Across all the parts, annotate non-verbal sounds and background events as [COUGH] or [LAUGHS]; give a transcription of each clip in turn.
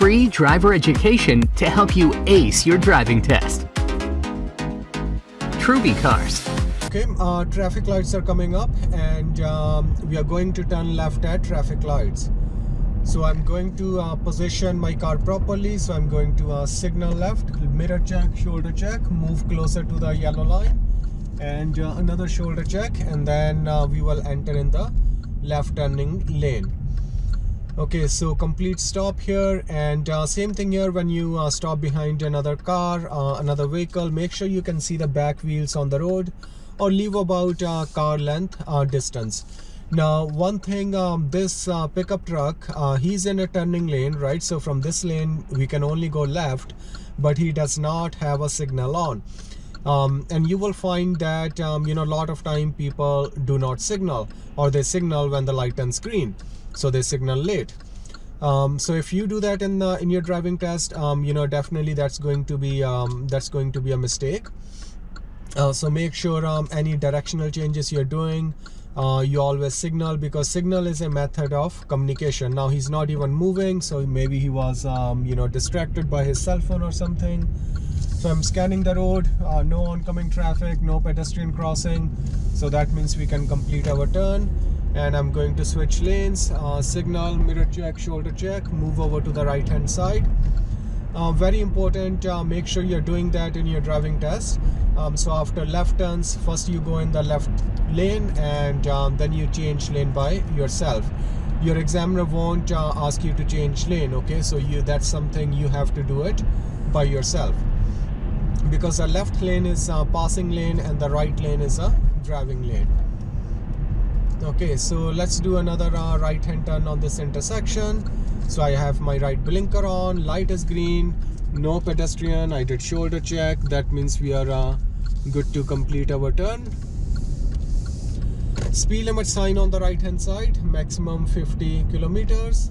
free driver education to help you ace your driving test. Truby Cars. Okay, uh, traffic lights are coming up and um, we are going to turn left at traffic lights. So I'm going to uh, position my car properly. So I'm going to uh, signal left, mirror check, shoulder check, move closer to the yellow line and uh, another shoulder check and then uh, we will enter in the left turning lane okay so complete stop here and uh, same thing here when you uh, stop behind another car uh, another vehicle make sure you can see the back wheels on the road or leave about uh, car length uh, distance. Now one thing um, this uh, pickup truck he's in a turning lane right? So from this lane we can only go left but he does not have a signal on um, and you will find that um, you know a lot of time people do not signal or they signal when the light turns green. So they signal late. Um, so if you do that in the in your driving test um, you know definitely that's going to be um, that's going to be a mistake. Uh, so make sure um, any directional changes you're doing uh, you always signal because signal is a method of communication. Now he's not even moving so maybe he was you know distracted by his cell phone or something so i'm scanning the road uh, no oncoming traffic no pedestrian crossing. So that means we can complete our turn. And i'm going to switch lanes uh, signal mirror check shoulder check move over to the right hand side. Uh, very important uh, make sure you're doing that in your driving test. Um, so after left turns first you go in the left lane and um, then you change lane by yourself. Your examiner won't uh, ask you to change lane okay? So you that's something you have to do it by yourself because the left lane is a passing lane and the right lane is a driving lane. Okay so let's do another uh, right hand turn on this intersection. So I have my right blinker on light is green no pedestrian. I did shoulder check. That means we are uh, good to complete our turn. Speed limit sign on the right hand side maximum 50 kilometers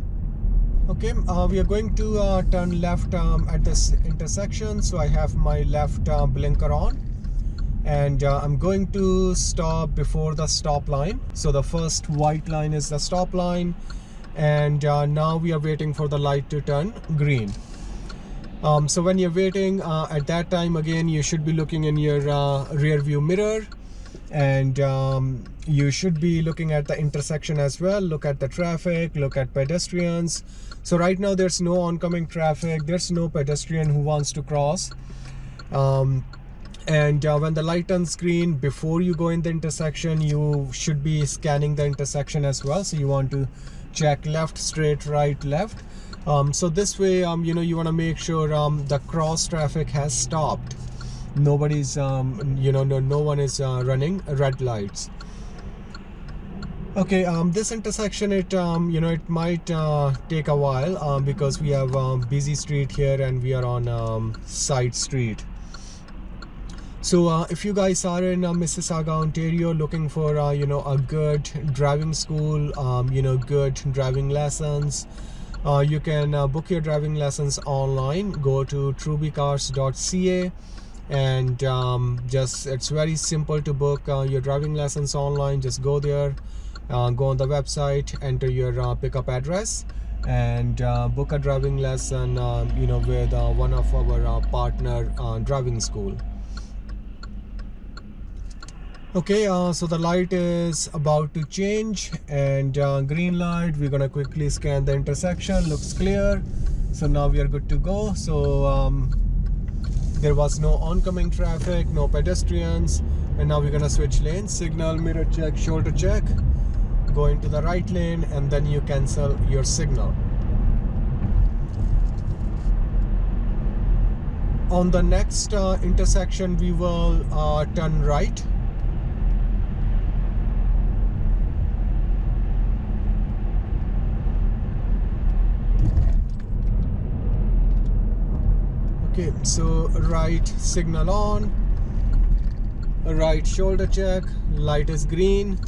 okay uh, we are going to uh, turn left um, at this intersection. So I have my left uh, blinker on. And uh, I'm going to stop before the stop line. So the first white line is the stop line. And uh, now we are waiting for the light to turn green. Um, so when you're waiting uh, at that time again you should be looking in your rear view mirror. And um, you should be looking at the intersection as well. Look at the traffic look at pedestrians so right now there's no oncoming traffic there's no pedestrian who wants to cross. Um, and uh, when the light turns green before you go in the intersection you should be scanning the intersection as well. So you want to check left straight right left. Um, so this way um, you know you want to make sure um, the cross traffic has stopped. Nobody's um, you know no, no one is uh, running red lights okay um, this intersection it um, you know it might uh, take a while um, because we have um, busy street here and we are on um, side street. So uh, if you guys are in uh, Mississauga Ontario looking for uh, you know a good driving school um, you know good driving lessons uh, you can uh, book your driving lessons online. Go to trubycars.ca and um, just it's very simple to book uh, your driving lessons online. Just go there uh, go on the website enter your uh, pickup address and uh, book a driving lesson uh, you know with uh, one of our partner driving school. Okay so the light is about to change and green light we're gonna quickly scan the intersection looks clear. So now we are good to go. So um, there was no oncoming traffic no pedestrians and now we're gonna switch lanes. Signal mirror check shoulder check go into the right lane and then you cancel your signal. On the next uh, intersection we will uh, turn right. Okay so right signal on right shoulder check light is green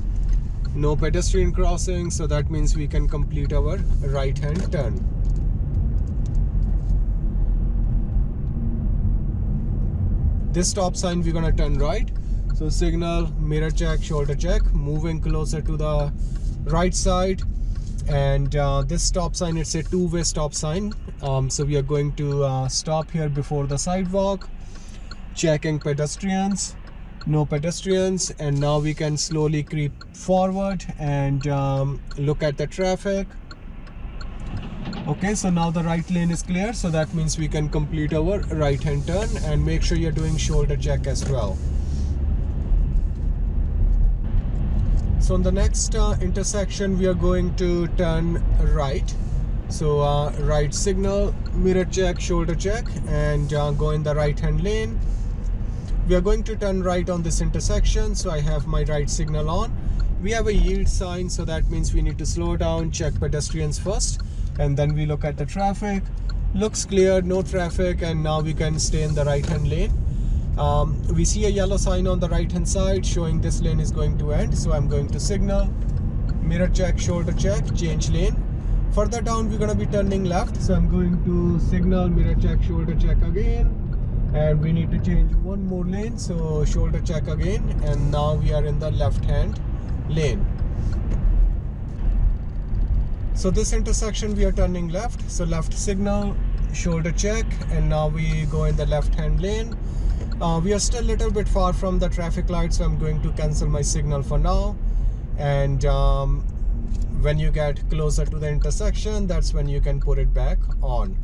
no pedestrian crossing so that means we can complete our right hand turn. This stop sign we're gonna turn right. So signal mirror check shoulder check moving closer to the right side. And uh, this stop sign it's a two-way stop sign. Um, so we are going to uh, stop here before the sidewalk checking pedestrians no pedestrians and now we can slowly creep forward and um, look at the traffic. Okay so now the right lane is clear so that means we can complete our right hand turn and make sure you're doing shoulder check as well. So on the next uh, intersection we are going to turn right. So uh, right signal mirror check shoulder check and uh, go in the right hand lane we are going to turn right on this intersection so I have my right signal on. We have a yield sign so that means we need to slow down check pedestrians first and then we look at the traffic. Looks clear no traffic and now we can stay in the right hand lane. Um, we see a yellow sign on the right hand side showing this lane is going to end so I'm going to signal. Mirror check shoulder check change lane. Further down we're going to be turning left so I'm going to signal mirror check shoulder check again and we need to change one more lane so shoulder check again. And now we are in the left hand lane. So this intersection we are turning left. So left signal shoulder check. And now we go in the left hand lane. Uh, we are still a little bit far from the traffic light so I'm going to cancel my signal for now. And um, when you get closer to the intersection that's when you can put it back on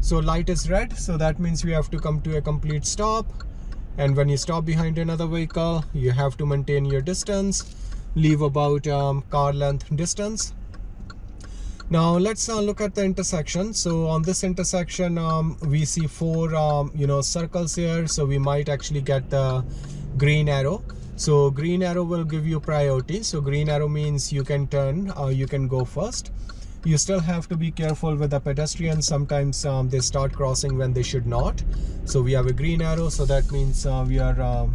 so light is red so that means we have to come to a complete stop. And when you stop behind another vehicle you have to maintain your distance. Leave about um, car length distance. Now let's uh, look at the intersection. So on this intersection um, we see four um, you know circles here. So we might actually get the green arrow. So green arrow will give you priority. So green arrow means you can turn uh, you can go first you still have to be careful with the pedestrians. Sometimes um, they start crossing when they should not. So we have a green arrow so that means uh, we are uh,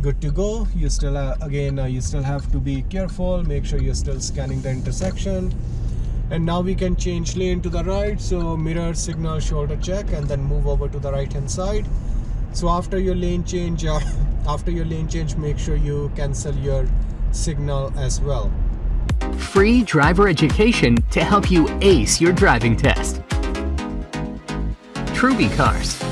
good to go. You still uh, again uh, you still have to be careful. Make sure you're still scanning the intersection. And now we can change lane to the right. So mirror signal shoulder check and then move over to the right hand side. So after your lane change uh, [LAUGHS] after your lane change make sure you cancel your signal as well free driver education to help you ace your driving test. Truby Cars.